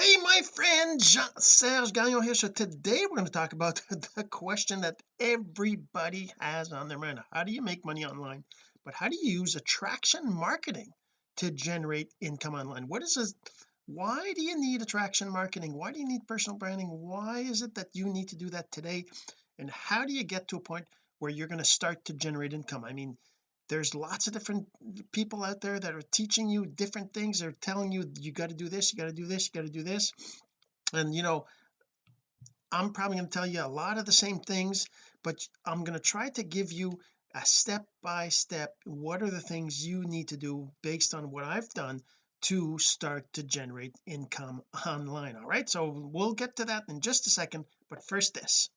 hey my friend Jean-Serge Gagnon here. So today we're going to talk about the question that everybody has on their mind. How do you make money online? But how do you use attraction marketing to generate income online? What is this why do you need attraction marketing? Why do you need personal branding? Why is it that you need to do that today? And how do you get to a point where you're going to start to generate income? I mean there's lots of different people out there that are teaching you different things. They're telling you you got to do this you got to do this you got to do this. And you know I'm probably going to tell you a lot of the same things but I'm going to try to give you a step by step what are the things you need to do based on what I've done to start to generate income online all right? So we'll get to that in just a second but first this.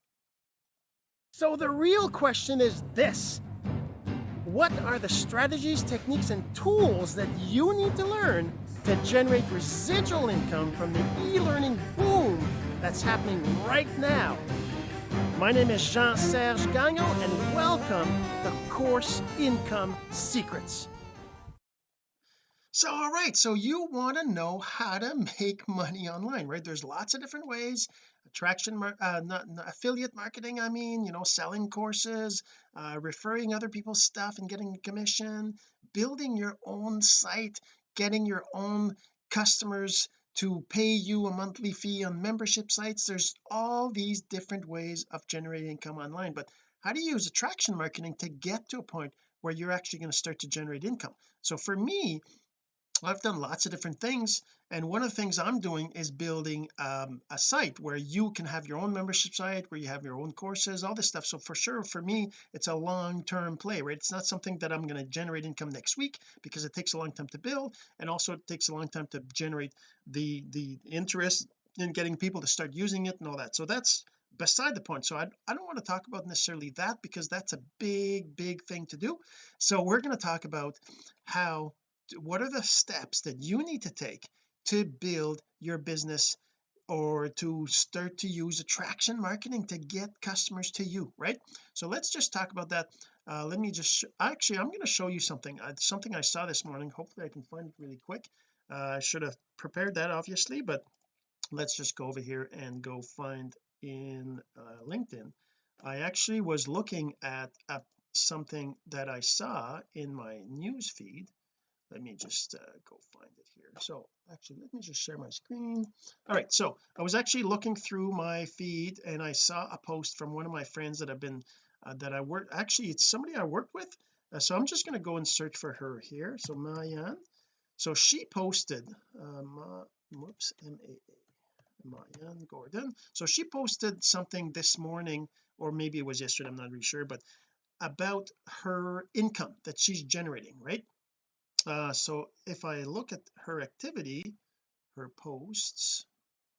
So the real question is this what are the strategies, techniques, and tools that you need to learn to generate residual income from the e-learning boom that's happening right now? My name is Jean-Serge Gagnon, and welcome to Course Income Secrets. So, all right, so you want to know how to make money online, right? There's lots of different ways attraction uh, not, not, affiliate marketing I mean you know selling courses uh, referring other people's stuff and getting commission building your own site getting your own customers to pay you a monthly fee on membership sites. There's all these different ways of generating income online but how do you use attraction marketing to get to a point where you're actually going to start to generate income? So for me I've done lots of different things and one of the things I'm doing is building um, a site where you can have your own membership site where you have your own courses all this stuff. So for sure for me it's a long-term play right? It's not something that I'm going to generate income next week because it takes a long time to build and also it takes a long time to generate the the interest in getting people to start using it and all that. So that's beside the point. So I, I don't want to talk about necessarily that because that's a big big thing to do. So we're going to talk about how what are the steps that you need to take to build your business or to start to use attraction marketing to get customers to you right? So let's just talk about that. Uh, let me just actually I'm going to show you something. Uh, something I saw this morning. Hopefully I can find it really quick. Uh, I should have prepared that obviously but let's just go over here and go find in uh, LinkedIn. I actually was looking at something that I saw in my news feed let me just uh, go find it here. So actually let me just share my screen. All right so I was actually looking through my feed and I saw a post from one of my friends that I've been uh, that I work actually it's somebody I worked with. Uh, so I'm just going to go and search for her here. So Maayan. So she posted um, whoops M-A-A Maayan Gordon. So she posted something this morning or maybe it was yesterday I'm not really sure but about her income that she's generating right uh, so if I look at her activity her posts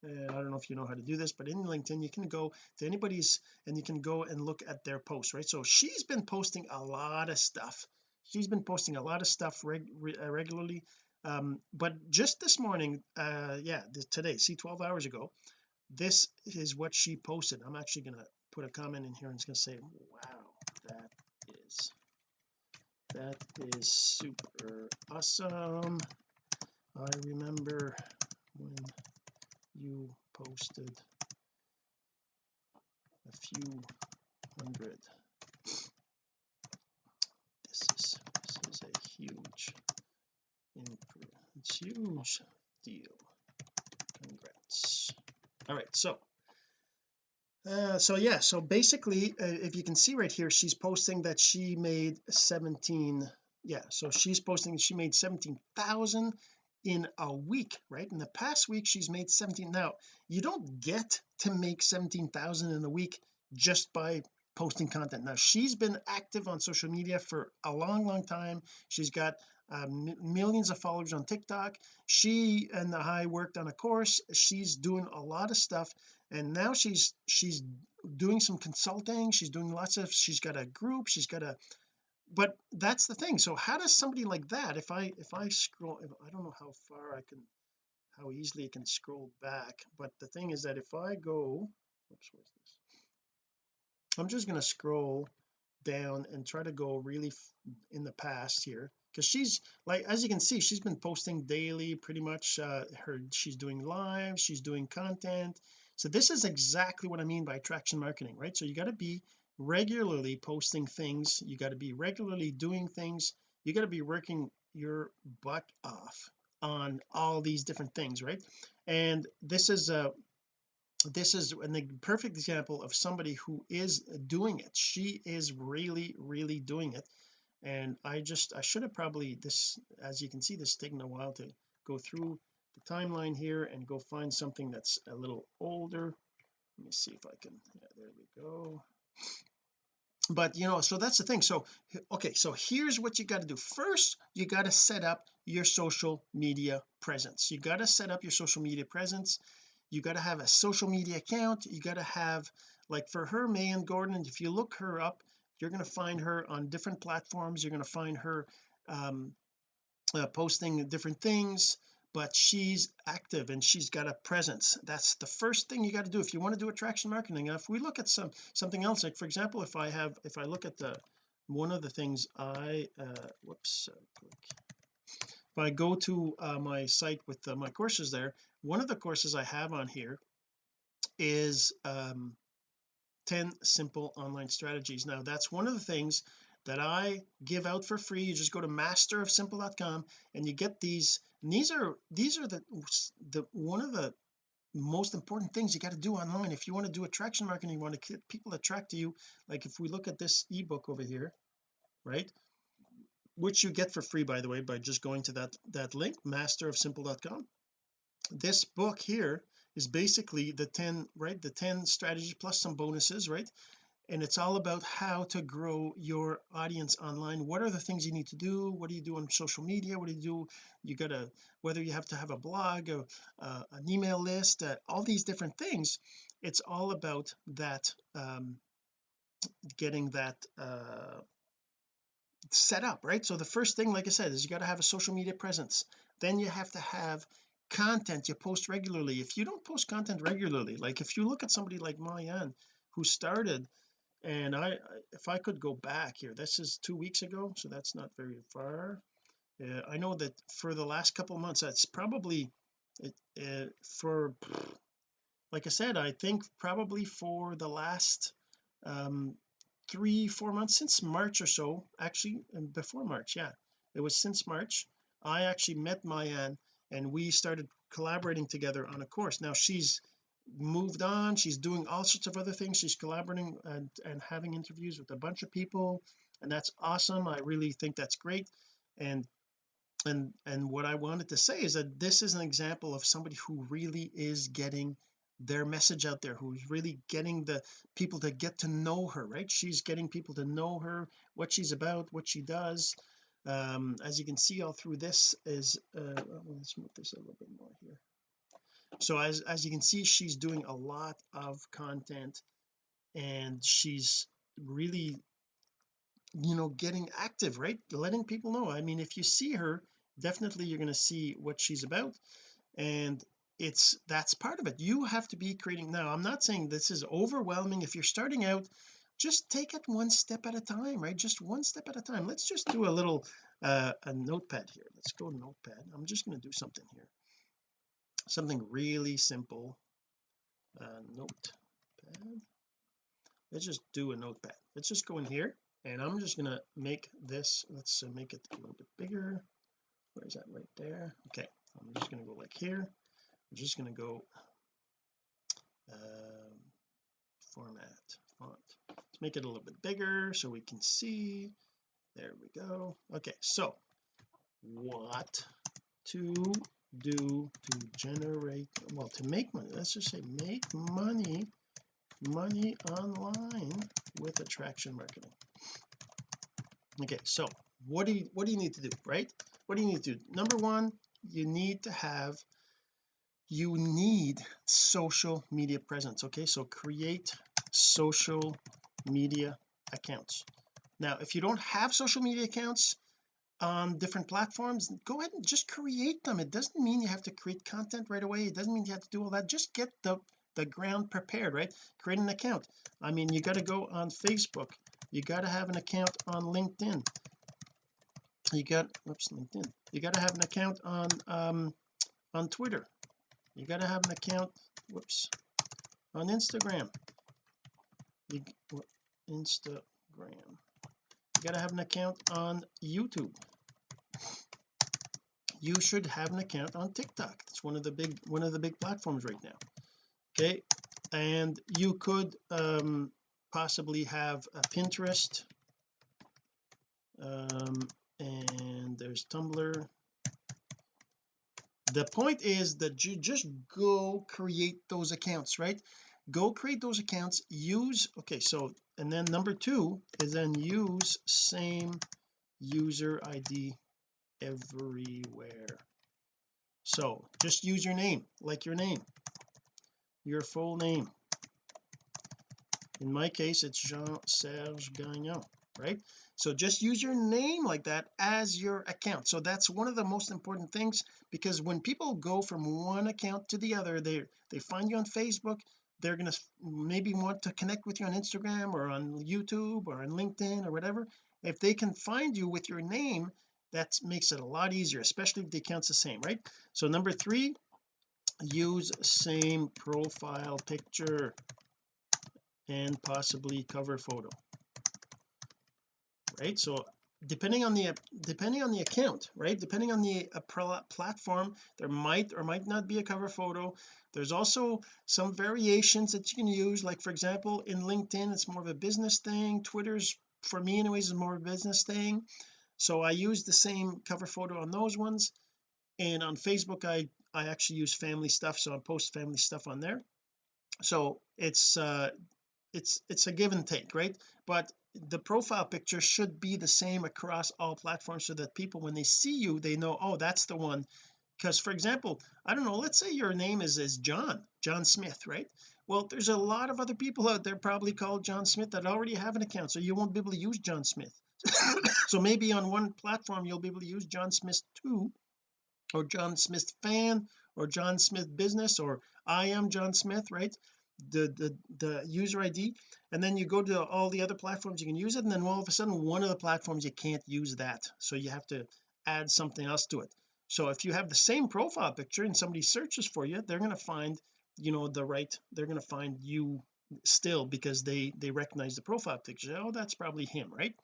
and I don't know if you know how to do this but in LinkedIn you can go to anybody's and you can go and look at their posts right? So she's been posting a lot of stuff. She's been posting a lot of stuff reg uh, regularly. Um, but just this morning uh yeah today see 12 hours ago this is what she posted. I'm actually going to put a comment in here and it's to say wow that that is super awesome. I remember when you posted a few hundred. This is this is a huge it's huge deal. Congrats. All right so uh, so yeah so basically uh, if you can see right here she's posting that she made 17 yeah so she's posting she made 17,000 in a week right? In the past week she's made 17 now you don't get to make 17,000 in a week just by posting content. Now she's been active on social media for a long long time. She's got uh, millions of followers on TikTok. She and I worked on a course. She's doing a lot of stuff. And now she's she's doing some consulting. She's doing lots of she's got a group. She's got a but that's the thing. So how does somebody like that if I if I scroll if, I don't know how far I can how easily I can scroll back but the thing is that if I go oops where's this? I'm just going to scroll down and try to go really in the past here because she's like as you can see she's been posting daily pretty much uh her she's doing live she's doing content. So this is exactly what I mean by attraction marketing right? So you got to be regularly posting things you got to be regularly doing things you got to be working your butt off on all these different things right? And this is a this is a perfect example of somebody who is doing it. She is really really doing it and I just I should have probably this as you can see this taking a while to go through the timeline here and go find something that's a little older. Let me see if I can yeah there we go. But you know so that's the thing. So okay so here's what you got to do. First you got to set up your social media presence. You got to set up your social media presence. You got to have a social media account. You got to have like for her Maayan Gordon if you look her up you're going to find her on different platforms. You're going to find her um, uh, posting different things but she's active and she's got a presence. That's the first thing you got to do if you want to do attraction marketing. If we look at some something else like for example if I have if I look at the one of the things I uh whoops if I go to uh, my site with uh, my courses there one of the courses I have on here is um 10 simple online strategies. Now that's one of the things that I give out for free. You just go to masterofsimple.com and you get these. And these are these are the the one of the most important things you got to do online. If you want to do attraction marketing you want to get people attract to you like if we look at this ebook over here right? Which you get for free by the way by just going to that that link masterofsimple.com this book here is basically the 10 right the 10 strategies plus some bonuses right? And it's all about how to grow your audience online. What are the things you need to do? What do you do on social media? What do you do? You gotta whether you have to have a blog or uh, an email list uh, all these different things it's all about that um, getting that uh, set up right? So the first thing like I said is you got to have a social media presence. Then you have to have content you post regularly. If you don't post content regularly like if you look at somebody like Maayan who started and I if I could go back here this is two weeks ago so that's not very far. Uh, I know that for the last couple months that's probably it, uh, for like I said I think probably for the last um three four months since March or so actually before March yeah it was since March I actually met Maayan and we started collaborating together on a course. Now she's moved on she's doing all sorts of other things. She's collaborating and and having interviews with a bunch of people and that's awesome. I really think that's great. And and and what I wanted to say is that this is an example of somebody who really is getting their message out there who's really getting the people to get to know her right? She's getting people to know her what she's about what she does um as you can see all through this is uh let's move this a little bit more here. So as as you can see she's doing a lot of content and she's really you know getting active right? Letting people know. I mean if you see her definitely you're going to see what she's about and it's that's part of it. You have to be creating now I'm not saying this is overwhelming. If you're starting out just take it one step at a time right? Just one step at a time. Let's just do a little uh a notepad here. Let's go notepad. I'm just going to do something here. Something really simple. Uh, notepad. Let's just do a notepad. Let's just go in here and I'm just going to make this let's uh, make it a little bit bigger. Where is that? Right there. Okay. I'm just going to go like here. I'm just going to go um, format font make it a little bit bigger so we can see. There we go. Okay so what to do to generate well to make money let's just say make money money online with attraction marketing. Okay so what do you what do you need to do right? What do you need to do? Number one you need to have you need social media presence okay? So create social media accounts. Now if you don't have social media accounts on different platforms go ahead and just create them. It doesn't mean you have to create content right away. It doesn't mean you have to do all that. Just get the the ground prepared right? Create an account. I mean you got to go on Facebook. You got to have an account on LinkedIn. You got whoops LinkedIn. You got to have an account on um on Twitter. You got to have an account whoops on Instagram. You Instagram. You got to have an account on YouTube. You should have an account on TikTok. It's one of the big one of the big platforms right now. Okay? And you could um possibly have a Pinterest. Um and there's Tumblr. The point is that you just go create those accounts right? Go create those accounts. Use okay so and then number two is then use same user ID everywhere. So just use your name like your name your full name. In my case it's Jean-Serge Gagnon right? So just use your name like that as your account. So that's one of the most important things because when people go from one account to the other they they find you on Facebook they're going to maybe want to connect with you on Instagram or on YouTube or on LinkedIn or whatever. If they can find you with your name that makes it a lot easier especially if the account's the same right? So number three use same profile picture and possibly cover photo right? So depending on the depending on the account right? Depending on the platform there might or might not be a cover photo. There's also some variations that you can use like for example in LinkedIn it's more of a business thing. Twitter's for me anyways is more of a business thing. So I use the same cover photo on those ones. And on Facebook I I actually use family stuff so I post family stuff on there. So it's uh it's it's a give and take right? But the profile picture should be the same across all platforms so that people when they see you they know oh that's the one. Because for example I don't know let's say your name is is John John Smith right? Well there's a lot of other people out there probably called John Smith that already have an account so you won't be able to use John Smith. So maybe on one platform you'll be able to use John Smith 2 or John Smith fan or John Smith business or I am John Smith right the the the user ID and then you go to all the other platforms you can use it and then all of a sudden one of the platforms you can't use that. So you have to add something else to it. So if you have the same profile picture and somebody searches for you they're going to find you know the right they're going to find you still because they they recognize the profile picture. Oh that's probably him right?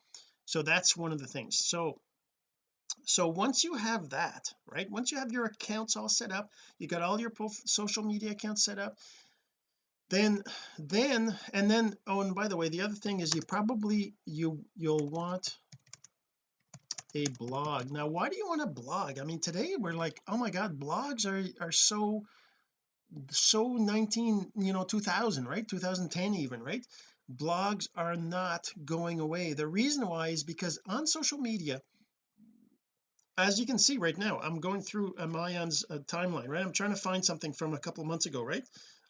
So that's one of the things. So so once you have that right once you have your accounts all set up you got all your social media accounts set up then then and then oh and by the way the other thing is you probably you you'll want a blog. Now why do you want a blog? I mean today we're like oh my god blogs are are so so 19 you know 2000 right? 2010 even right? Blogs are not going away. The reason why is because on social media as you can see right now I'm going through Maayan's uh, timeline right? I'm trying to find something from a couple months ago right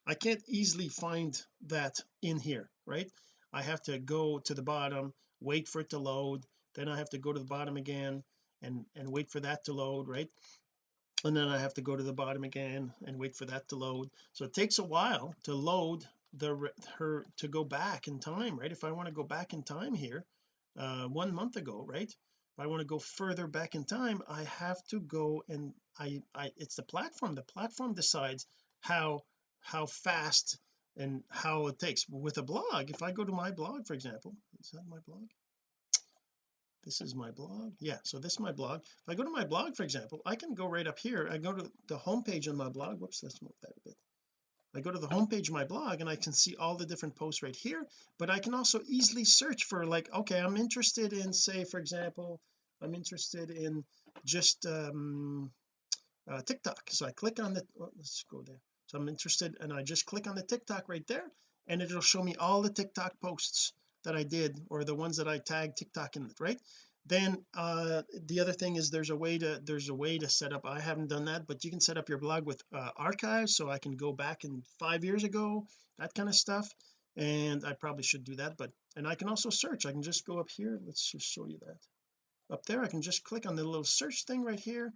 I can't easily find that in here right? I have to go to the bottom wait for it to load then I have to go to the bottom again and and wait for that to load right? And then I have to go to the bottom again and wait for that to load. So it takes a while to load the her to go back in time right? If I want to go back in time here uh one month ago right? If I want to go further back in time I have to go and I I it's the platform. The platform decides how how fast and how it takes. With a blog if I go to my blog for example is that my blog? This is my blog? Yeah so this is my blog. If I go to my blog for example I can go right up here. I go to the home page on my blog. Whoops let's move that a bit. I go to the home page of my blog and I can see all the different posts right here but I can also easily search for like okay I'm interested in say for example I'm interested in just um uh, TikTok. So I click on the well, let's go there so I'm interested and I just click on the TikTok right there and it'll show me all the TikTok posts that I did or the ones that I tagged TikTok in it right? Then uh the other thing is there's a way to there's a way to set up I haven't done that but you can set up your blog with uh, archives so I can go back in five years ago that kind of stuff and I probably should do that but and I can also search I can just go up here let's just show you that. Up there I can just click on the little search thing right here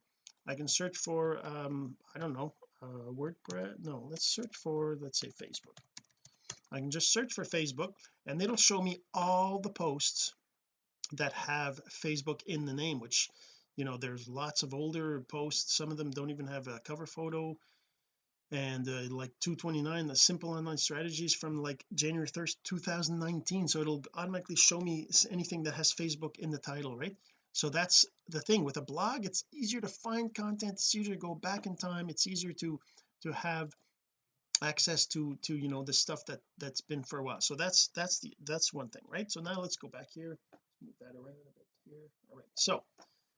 I can search for um I don't know uh WordPress no let's search for let's say Facebook. I can just search for Facebook and it'll show me all the posts that have Facebook in the name which you know there's lots of older posts. Some of them don't even have a cover photo. And uh, like 229 the simple online strategies from like January 1st 2019 so it'll automatically show me anything that has Facebook in the title right so that's the thing with a blog it's easier to find content it's easier to go back in time it's easier to to have access to to you know the stuff that that's been for a while. So that's that's the that's one thing right? So now let's go back here move that around a bit here. All right so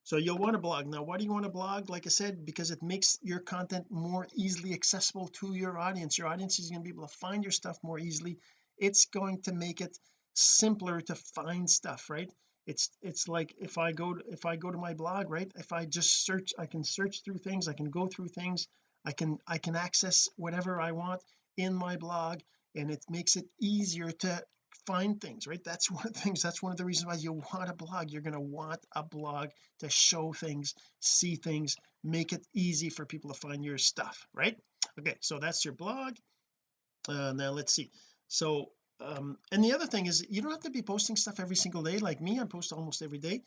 so you'll want to blog. Now why do you want to blog? Like I said because it makes your content more easily accessible to your audience. Your audience is going to be able to find your stuff more easily. It's going to make it simpler to find stuff right it's it's like if I go to, if I go to my blog right if I just search I can search through things I can go through things I can I can access whatever I want in my blog and it makes it easier to find things right? That's one of the things that's one of the reasons why you want a blog. You're going to want a blog to show things see things make it easy for people to find your stuff right? Okay so that's your blog. Uh, now let's see. So um and the other thing is you don't have to be posting stuff every single day. Like me I post almost every day.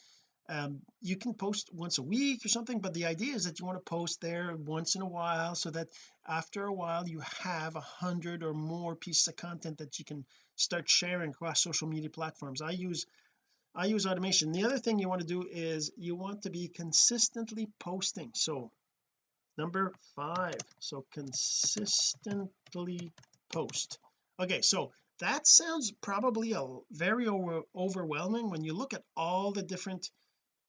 Um, you can post once a week or something but the idea is that you want to post there once in a while so that after a while you have a hundred or more pieces of content that you can start sharing across social media platforms. I use I use automation. The other thing you want to do is you want to be consistently posting. So number five. So consistently post. Okay so that sounds probably a very over, overwhelming when you look at all the different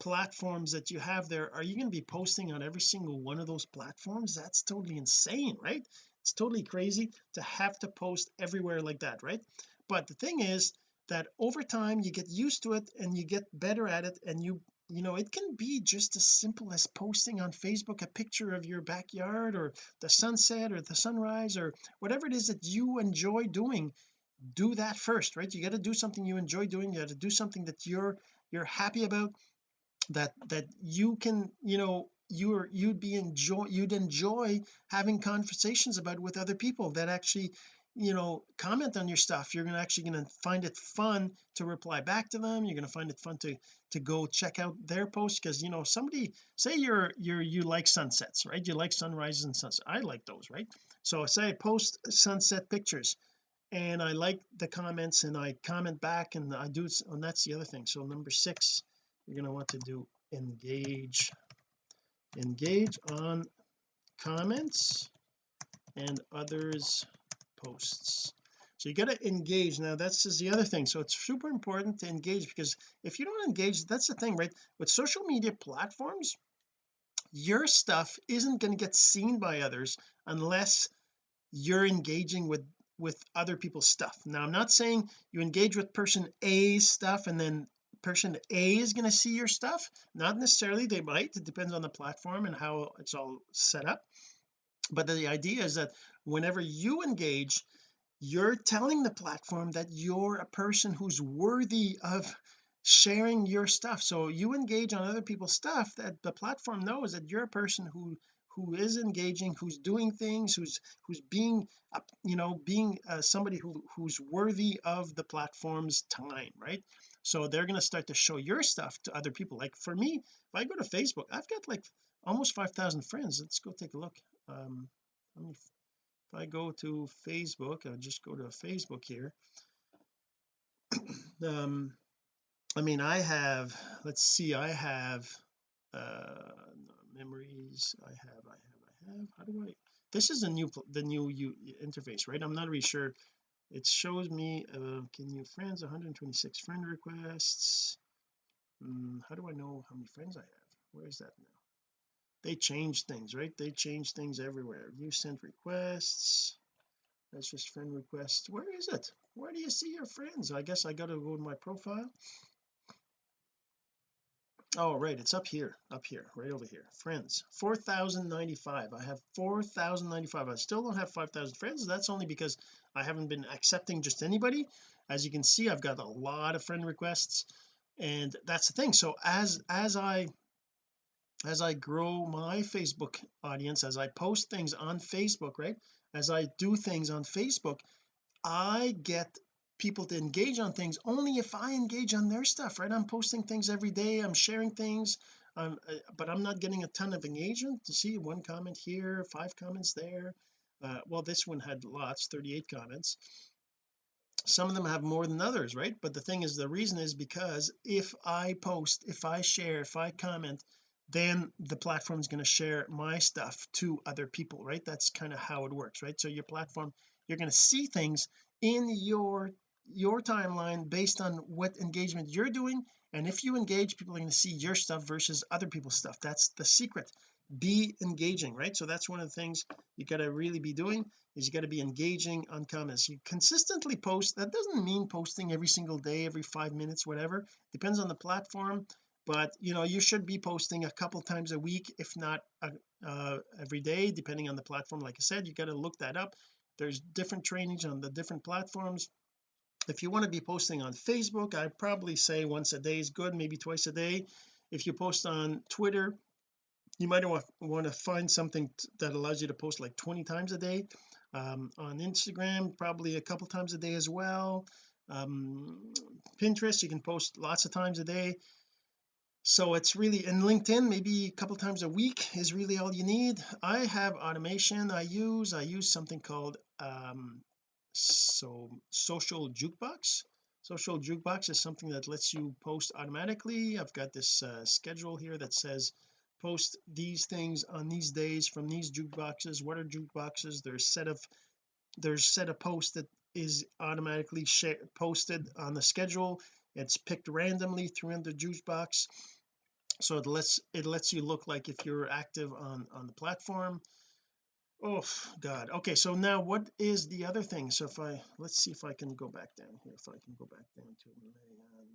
platforms that you have there. Are you going to be posting on every single one of those platforms? That's totally insane right? It's totally crazy to have to post everywhere like that right? But the thing is that over time you get used to it and you get better at it and you you know it can be just as simple as posting on Facebook a picture of your backyard or the sunset or the sunrise or whatever it is that you enjoy doing do that first right? You got to do something you enjoy doing you got to do something that you're you're happy about that that you can you know you're you'd be enjoy you'd enjoy having conversations about with other people that actually you know comment on your stuff. You're gonna actually going to find it fun to reply back to them. You're going to find it fun to to go check out their post because you know somebody say you're you're you like sunsets right? You like sunrises and sunsets I like those right? So say I post sunset pictures and I like the comments and I comment back and I do and that's the other thing. So number six you're going to want to do engage. Engage on comments and others posts. So you got to engage. Now that's is the other thing. So it's super important to engage because if you don't engage that's the thing right? With social media platforms your stuff isn't going to get seen by others unless you're engaging with with other people's stuff. Now I'm not saying you engage with person A's stuff and then person A is going to see your stuff. Not necessarily they might. It depends on the platform and how it's all set up. But the idea is that whenever you engage you're telling the platform that you're a person who's worthy of sharing your stuff. So you engage on other people's stuff that the platform knows that you're a person who who is engaging who's doing things who's who's being you know being uh, somebody who who's worthy of the platform's time right? So they're going to start to show your stuff to other people. Like for me if I go to Facebook I've got like almost 5,000 friends. Let's go take a look. Um if I go to Facebook I'll just go to Facebook here. Um I mean I have let's see I have uh memories I have I have I have. How do I this is the new the new U interface right? I'm not really sure. It shows me uh can you friends 126 friend requests. Um, how do I know how many friends I have? Where is that now? They change things right? They change things everywhere. You sent requests. That's just friend requests. Where is it? Where do you see your friends? I guess I got to go to my profile oh right it's up here up here right over here. Friends 4095 I have 4095 I still don't have 5000 friends. That's only because I haven't been accepting just anybody. As you can see I've got a lot of friend requests and that's the thing. So as as I as I grow my Facebook audience as I post things on Facebook right as I do things on Facebook I get people to engage on things only if I engage on their stuff right? I'm posting things every day I'm sharing things um, but I'm not getting a ton of engagement. To see one comment here five comments there. Uh, well this one had lots 38 comments. Some of them have more than others right? But the thing is the reason is because if I post if I share if I comment then the platform is going to share my stuff to other people right? That's kind of how it works right? So your platform you're going to see things in your your timeline based on what engagement you're doing and if you engage people are going to see your stuff versus other people's stuff. That's the secret. Be engaging right? So that's one of the things you got to really be doing is you got to be engaging on comments. You consistently post that doesn't mean posting every single day every five minutes whatever. Depends on the platform but you know you should be posting a couple times a week if not uh, uh, every day depending on the platform. Like I said you got to look that up. There's different trainings on the different platforms if you want to be posting on Facebook I probably say once a day is good maybe twice a day. If you post on Twitter you might want to find something that allows you to post like 20 times a day. Um, on Instagram probably a couple times a day as well. Um, Pinterest you can post lots of times a day. So it's really in LinkedIn maybe a couple times a week is really all you need. I have automation I use. I use something called um so social jukebox? Social jukebox is something that lets you post automatically. I've got this uh, schedule here that says post these things on these days from these jukeboxes. What are jukeboxes? There's set of there's set of posts that is automatically posted on the schedule. It's picked randomly through in the jukebox. So it lets it lets you look like if you're active on on the platform oh god. Okay so now what is the other thing? So if I let's see if I can go back down here if I can go back down to um,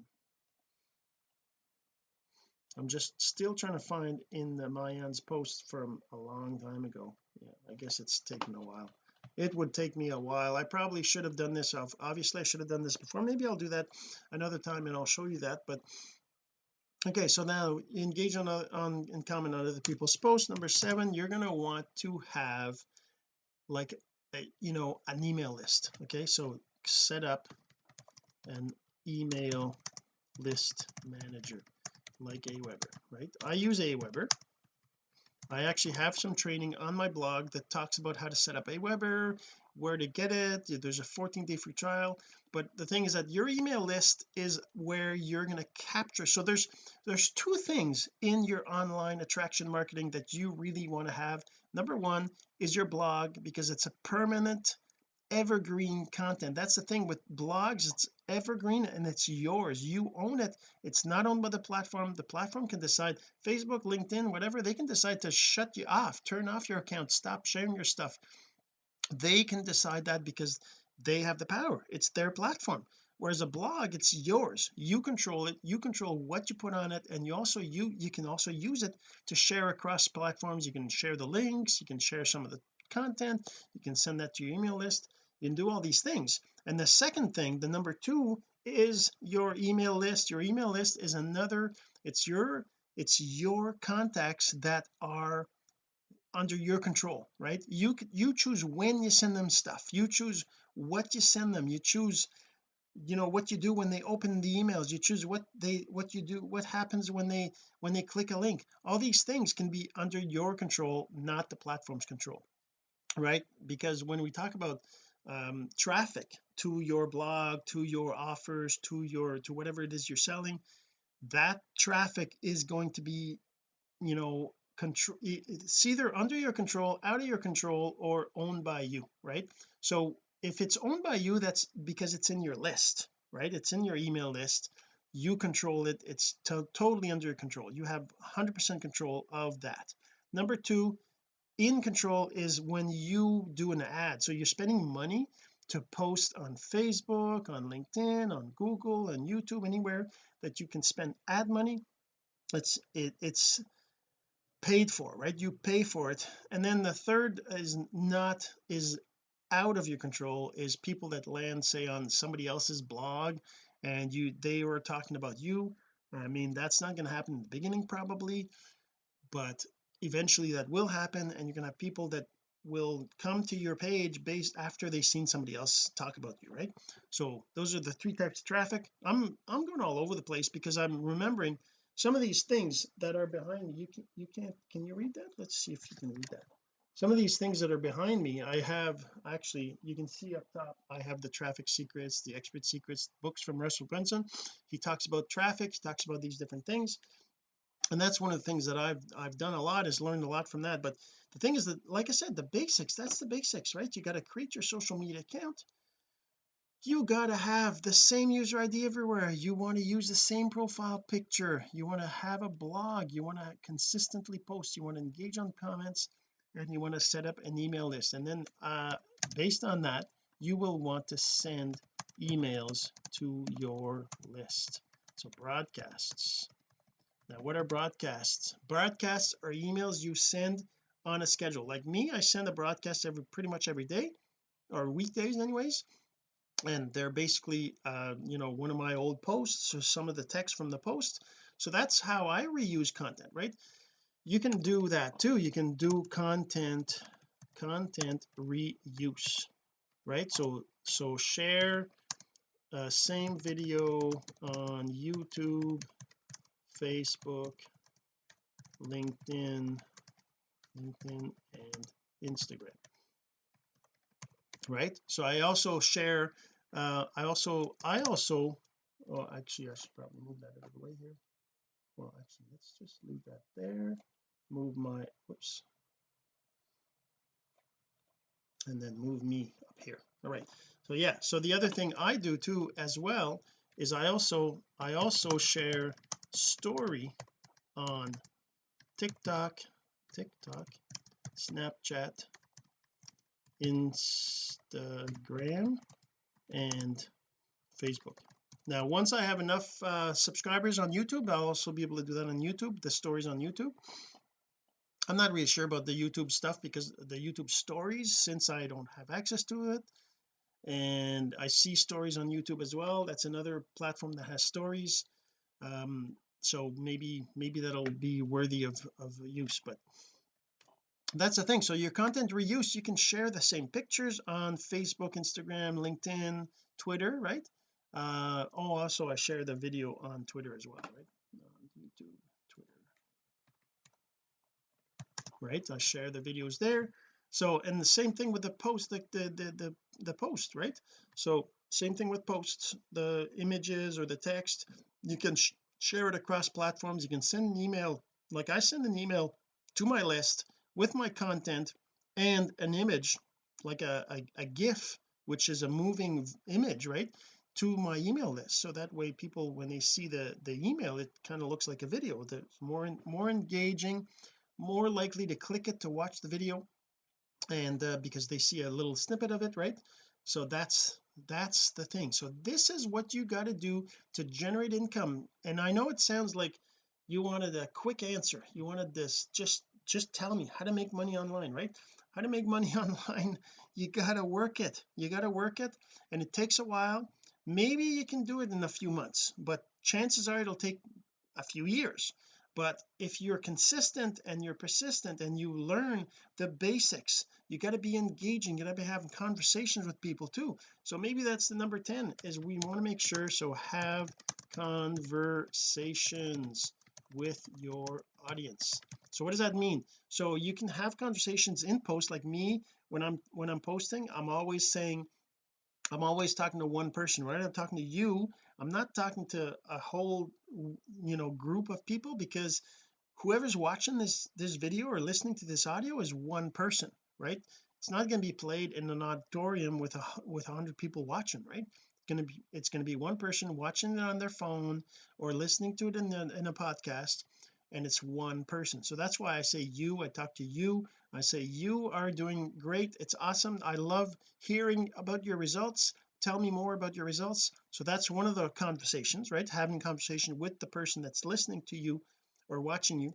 I'm just still trying to find in the Maayan's post from a long time ago. Yeah I guess it's taken a while. It would take me a while. I probably should have done this off obviously I should have done this before. Maybe I'll do that another time and I'll show you that but okay so now engage on on and comment on other people's posts. Number seven you're going to want to have like a, you know an email list okay? So set up an email list manager like Aweber right? I use Aweber. I actually have some training on my blog that talks about how to set up Aweber where to get it. There's a 14 day free trial. But the thing is that your email list is where you're going to capture so there's there's two things in your online attraction marketing that you really want to have. Number one is your blog because it's a permanent evergreen content. That's the thing with blogs it's evergreen and it's yours. You own it. It's not owned by the platform. The platform can decide Facebook LinkedIn whatever they can decide to shut you off turn off your account stop sharing your stuff they can decide that because they have the power. It's their platform. Whereas a blog it's yours. You control it. You control what you put on it and you also you you can also use it to share across platforms. You can share the links. You can share some of the content. You can send that to your email list. You can do all these things. And the second thing the number two is your email list. Your email list is another it's your it's your contacts that are under your control right? You you choose when you send them stuff. You choose what you send them. You choose you know what you do when they open the emails. You choose what they what you do what happens when they when they click a link. All these things can be under your control not the platform's control right? Because when we talk about um, traffic to your blog to your offers to your to whatever it is you're selling that traffic is going to be you know control it's either under your control out of your control or owned by you right? So if it's owned by you that's because it's in your list right? It's in your email list. You control it. It's to totally under your control. You have 100% control of that. Number two in control is when you do an ad. So you're spending money to post on Facebook on LinkedIn on Google and YouTube anywhere that you can spend ad money. It's it, it's paid for right? You pay for it. And then the third is not is out of your control is people that land say on somebody else's blog and you they were talking about you. I mean that's not going to happen in the beginning probably but eventually that will happen and you're going to have people that will come to your page based after they've seen somebody else talk about you right? So those are the three types of traffic. I'm I'm going all over the place because I'm remembering some of these things that are behind you can you can't can you read that? Let's see if you can read that. Some of these things that are behind me I have actually you can see up top I have the traffic secrets the expert secrets books from Russell Brunson. He talks about traffic he talks about these different things. And that's one of the things that I've I've done a lot is learned a lot from that. But the thing is that like I said the basics that's the basics right? You got to create your social media account you got to have the same user ID everywhere. You want to use the same profile picture. You want to have a blog. You want to consistently post. You want to engage on comments. And you want to set up an email list. And then uh based on that you will want to send emails to your list. So broadcasts. Now what are broadcasts? Broadcasts are emails you send on a schedule. Like me I send a broadcast every pretty much every day or weekdays anyways and they're basically uh you know one of my old posts or some of the text from the post. So that's how I reuse content right? You can do that too. You can do content content reuse right? So so share uh, same video on YouTube Facebook LinkedIn LinkedIn and Instagram right? So I also share uh I also I also well actually I should probably move that out of the way here. Well actually let's just leave that there. Move my whoops. And then move me up here. All right. So yeah so the other thing I do too as well is I also I also share story on TikTok TikTok Snapchat Instagram and Facebook. Now once I have enough uh, subscribers on YouTube I'll also be able to do that on YouTube the stories on YouTube. I'm not really sure about the YouTube stuff because the YouTube stories since I don't have access to it and I see stories on YouTube as well that's another platform that has stories. Um so maybe maybe that'll be worthy of of use but that's the thing. So your content reuse you can share the same pictures on Facebook Instagram LinkedIn Twitter right? Uh oh also I share the video on Twitter as well right? YouTube Twitter. Right I share the videos there. So and the same thing with the post like the the the, the post right? So same thing with posts the images or the text. You can sh share it across platforms. You can send an email like I send an email to my list with my content and an image like a, a, a gif which is a moving image right to my email list. So that way people when they see the the email it kind of looks like a video. That's more more engaging more likely to click it to watch the video and uh, because they see a little snippet of it right? So that's that's the thing. So this is what you got to do to generate income. And I know it sounds like you wanted a quick answer. You wanted this just just tell me how to make money online right? How to make money online you got to work it. You got to work it and it takes a while. Maybe you can do it in a few months but chances are it'll take a few years. But if you're consistent and you're persistent and you learn the basics you got to be engaging you got to be having conversations with people too. So maybe that's the number 10 is we want to make sure so have conversations with your audience. So what does that mean? So you can have conversations in post like me when I'm when I'm posting I'm always saying I'm always talking to one person. Right I'm talking to you I'm not talking to a whole you know group of people because whoever's watching this this video or listening to this audio is one person right? It's not going to be played in an auditorium with a with a hundred people watching right? It's going to be it's going to be one person watching it on their phone or listening to it in, the, in a podcast and it's one person. So that's why I say you I talk to you I say you are doing great it's awesome I love hearing about your results tell me more about your results. So that's one of the conversations right? Having conversation with the person that's listening to you or watching you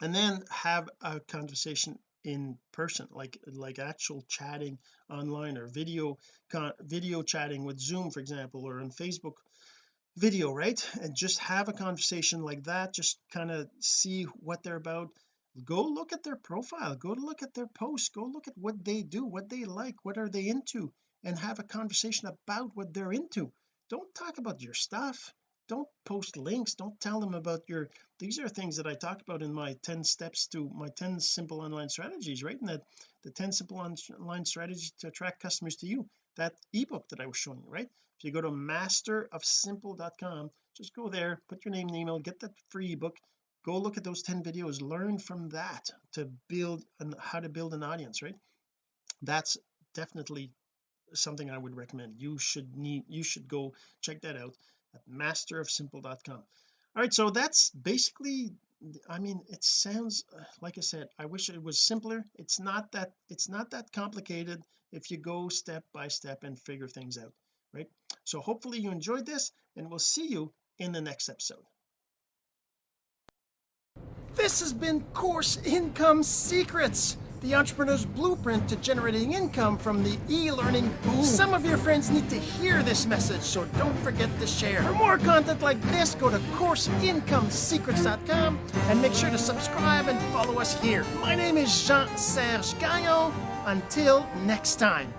and then have a conversation in person like like actual chatting online or video video chatting with Zoom for example or on Facebook video right? And just have a conversation like that just kind of see what they're about. Go look at their profile go look at their posts go look at what they do what they like what are they into and have a conversation about what they're into. Don't talk about your stuff. Don't post links. Don't tell them about your these are things that I talk about in my 10 steps to my 10 simple online strategies right? And that the 10 simple online strategies to attract customers to you that ebook that I was showing you right? If you go to masterofsimple.com just go there put your name and email get that free ebook go look at those 10 videos learn from that to build and how to build an audience right? That's definitely something I would recommend. You should need you should go check that out at masterofsimple.com all right so that's basically I mean it sounds uh, like I said I wish it was simpler. It's not that it's not that complicated if you go step by step and figure things out right? So hopefully you enjoyed this and we'll see you in the next episode. This has been course income secrets the entrepreneur's blueprint to generating income from the e-learning boom. Some of your friends need to hear this message, so don't forget to share. For more content like this, go to CourseIncomeSecrets.com and make sure to subscribe and follow us here. My name is Jean-Serge Gagnon. Until next time.